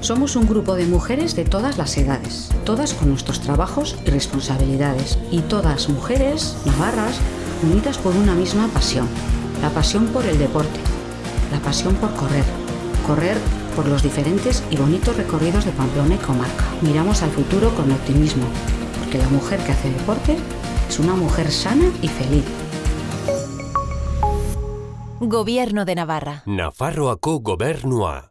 Somos un grupo de mujeres de todas las edades, todas con nuestros trabajos y responsabilidades, y todas mujeres navarras unidas por una misma pasión, la pasión por el deporte, la pasión por correr, correr por los diferentes y bonitos recorridos de Pamplona y comarca. Miramos al futuro con optimismo, porque la mujer que hace deporte es una mujer sana y feliz. Gobierno de Navarra. Nafarroako gobernua.